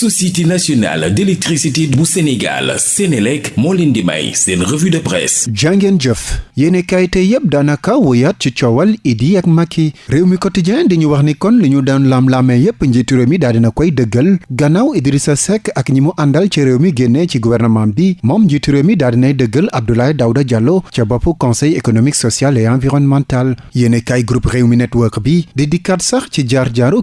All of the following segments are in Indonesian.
société nationale d'électricité bu Sénégal Sénélec moo leen di may seen revue de presse. Jàngeen jëf. Yéene tey yépp daanaka woyaat ci Idi ak Macky. Quotidien di ñu wax ni kon laam-laamee yépp njiitu réew mi daal Idrissa Seck ak ñi mu àndal ci réew mi gouvernement bi moom njiitu Abdoulaye Diallo ca bopp conseil économique social et environnemental. Yéene kaay groupe réew mi network bi di dikkaat sax ci jaar-jaaru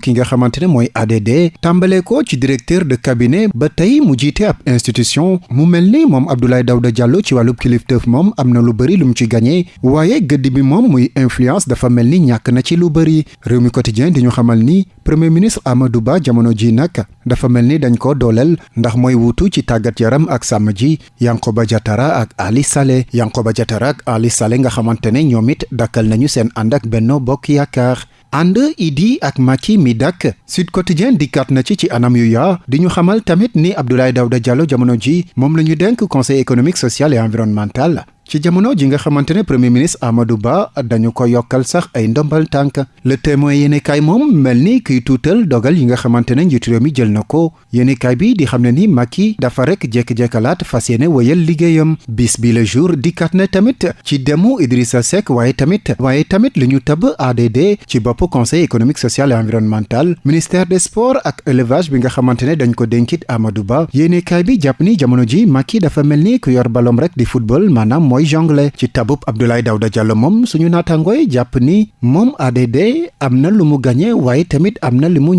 ADD tàmbalee ko ci directeur de cabinet ba tey mu jiite ab institution. Mu mel ni moom Abdoulaye Daouda Diallo ci wàllub kilifteef moom am na lu bëri lu ci gagné. Waaye gëdd bi moom muy influence dafa mel ni na ci lu bëri réew mi quotidien di ñu xamal ni premier ministre Amadou Ba jamono ji nag dafa mel dañ ko dooleel ndax mooy wuutu ci tàggat yaram ak sàmm Yankoba Diatara ak Ali Saleh. Yankoba Diatara ak Ali Saleh nga xamante ne ñoom dakkal nañu seen ànd ak Benno Bokk Yaakaar ànd Idi ak Macky mi dakk Sud Quotidien dikkaat na ci ci anam yu yaa. Di ñu xamal tamit ni Abdoulaye Daouda Diallo jamono ji moom la ñu denk conseil économique social et environnemental. Ci jamono ji nga xamante ne premier ministre Amadou Ba dañu ko yokkal sax ay ndombal tànk. Le témoin yéenekaay moom mel ni kiy dogal yi nga xamante ne njiitu mi jël na ko. Yéenekaay bi di xam ne ni Macky dafa rek jekk-jekkalaat fas yéene wéyal liggéeyam. Bis bi le jour dikkaat na tamit ci demu Idrissa Seck waaye tamit waaye tamit li ñu tabb ADD ci bopp conseil économique social et environnemental ministère des sports ak élevage bi nga xamante ne dañ ko dénkit Amadou Ba. Yéenekaay bi jàpp ni jamono ji Macky dafa mel ni ku yor balom rek di football maanaam mooy jongle. Ci tabub Abdoulaye Daouda Diallo moom suñu naatangooy jàpp ni moom ADD am na lu mu gañe waaye tamit am na li mu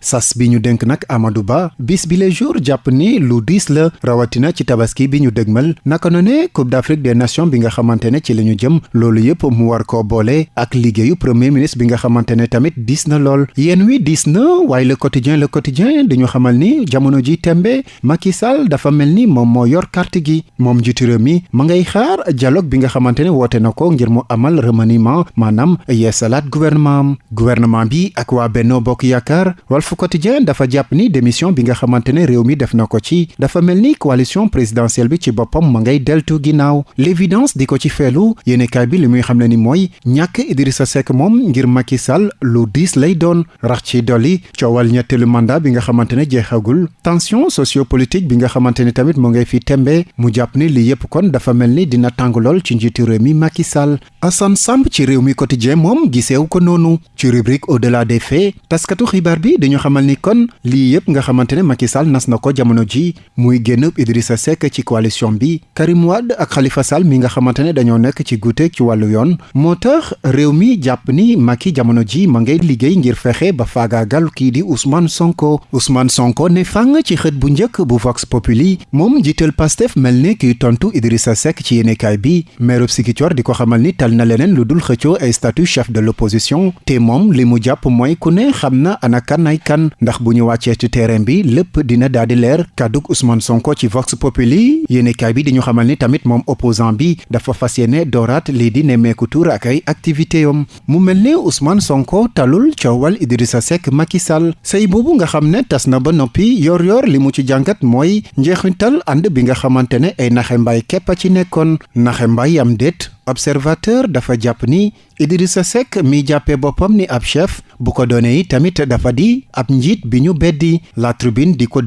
sas bi ñu dénk nag Amadou Ba bis bi les jours jàpp ni lu diis la rawatina ci tabaski bi ñu dëgmal naka no ne Coupe d'Afrique des Nations bi nga xamante ne ci la ñu jëm loolu yëpp mu war koo boole ak premier ministre bi nga xamante ne tamit na wi na le quotidien le quotidien dañu xamal ni jamono ji tembe Macky Sall dafa mel ni moom moo yor carte gi mi ma ngay xaar dialogue bi nga xamante ne woote na ko ngir mu amal remaniement maanaam yeesalaat gouvernement am gouvernement bi ak waa Benno Bokk Yaakaar Walf Quotidien dafa jàpp ni démission bi nga xamante ne réew mi def na ko ci dafa mel ni coalition présidentielle bi ci boppam ma ngay deltu ginnaaw. L'évidence di ko ci feelu yéenekaay bi li muy xam ne ni mooy ñàkk Idrissa Seck moom ngir Macky Sall lu diis lay doon. Rax ci dolli coowal ñetteelu mandat bi nga xamante ne jeexagul. Tension sociopolitique bi nga xamante ne tamit mu ngay fi tembe mu jàpp tàng lool ci njiitu réew mi Macky Sall. Assane Samb ci réew mi quotidien moom giseew ko noonu. Ci rubrique au-delà des faits taskatu xibaar bi dañu xamal ni kon lii yépp nga xamante ne Macky Sall nas na ko jamono ji. Muy génn Idrissa Seck ci coalition bi. Karim Wade ak Khalifa Sall mi nga xamante ne dañoo nekk ci ci wàllu yoon. Moo tax réew mi jàpp ni Macky jamono ji ma ngay liggéey ngir fexe ba faagaagal kii di Ousmane Sonko. Ousmane Sonko ne fàng ci xët bu njëkk bu Vox Populi. Moom jiital Pastef mel ne kiy tontu Idrissa Seck ci yéenekaay bi meerub Sikicoor di ko xamal bi lépp di leer kàddug Ousmane Sonko ci Vox Populi. yéenekaay bi di ñu xamal ni tamit moom opposant bi dafa fas yéene di nemmeeku tur ak ay activité yom. mu mel ne Ousmane Sonko talul coowal Idrissa Seck Macky Sall. boobu nga xam ne tas na ba noppi yor yor li mu ci jàngat mooy njeexintal ànd bi nga xamante ay naxe mbaay a ci nekkoon. Naxe mbaay am déet observateur dafa jàpp ni Idrissa Seck mi jàppee boppam ni ab chef bu ko yi tamit dafa di ab njiit bi ñu beddi la tribune di ko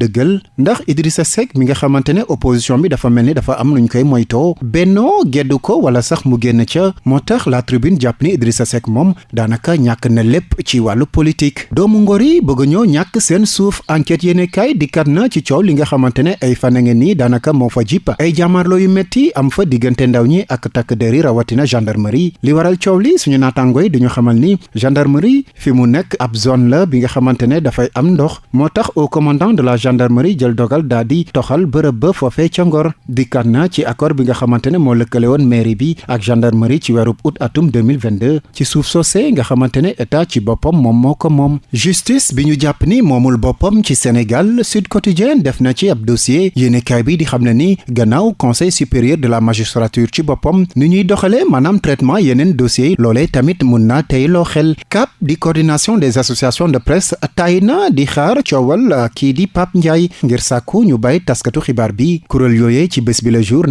ndax Idrissa Seck mi nga xamante ne opposition bi dafa mel ni dafa am nuñ koy moytoo. Bennoo geddu ko wala sax mu génn ca. Moo tax la tribune jàpp ni Idrissa Seck moom daanaka ñàkk na lépp ci wàllu politique. Doomu ngor yi bëgg ñoo ñàkk seen suuf. Enquête yéene kaay dikkat na ci coow li nga xamante ne ay fan a ngeen fa jipp ay jàmmarloo yu metti am fa ndaw ñi ak takk der yi rawatina gendarmerie. Li waral coow li suñu gendarmerie fi mu nekk ab zone la bi dafay am ndox moo au commandant de la gendarmerie jël dogal daa di toxal bërëb ba foofee ca Ngor. na ci accord bi nga xamante moo lëkkale gendarmerie ci weerub août atum 2022 ci suuf soosé nga xamante état ci boppam moom moo justice bi ñu jàpp ni moomul boppam ci Sénégal Sud Quotidien def na ci ab dossier. yéenekaay bi di xam ne ni conseil supérieur de la magistrature ci boppam ni ñuy doxale maanaam traitement yeneen dossiers yi tamit mun naa CAP di coordination des associations de presse tay di xaar coowal kii di Pape Ndiaye ngir sàkku ñu bàyyi taskatu jour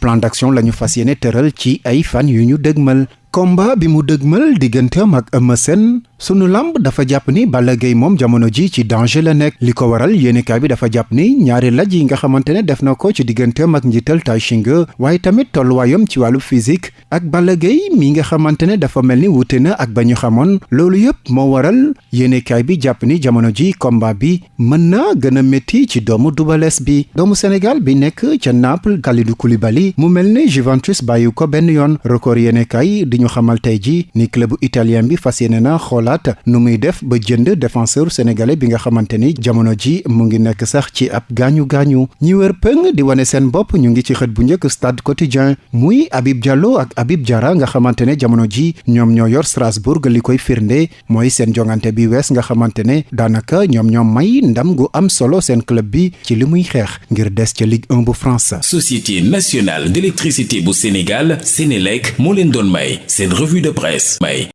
plan d'action la ñu fas fan yu ñu combat bi mu dëgmal digganteem ak sunu lamb dafa jàpp ni Gaye moom jamono ji ci danger la nekk li ko waral yéenekaay bi dafa jàpp ni ñaari laj yi nga xamante ne def na ko ci digganteem ak njiital Tay tamit tolluwaayam ci wàllu physique ak Balla Gaye mi nga xamante ne dafa mel ni wute na ak ba ñu xamoon loolu yëpp moo waral yéenekaay bi. Jàpp ni jamono ji combat bi. Mën na gën a métti ci doomu Double bi doomu Sénégal bi nekk ca Naples Kalidou Koulibaly. Mu mel ni Juventus bàyyi ko benn yoon record ñu xamal tey ji ni club italien bi fas yéene na xoolaat nu muy def ba jënd défenseur sénégalais bi nga xamante ni jamono ji mu ngi nekk sax ci ab gaañu gaañu ñi wër pëng di wane seen bopp ñu ngi ci xët bu njëkk stade quotidien muy Habib Diallo ak Habib Diarra nga xamante ne jamono ji ñoom ñoo yor Strasbourg li koy firnde mooy seen jongante bi wees nga xamante ne daanaka ñoom ñoom may ndam gu am solo seen club bi ci li muy xeex ngir des ca Ligue 1 bu France. Société nationale d'électricité bu Sénégal Sénélec moo leen doon may seen revue de presse may.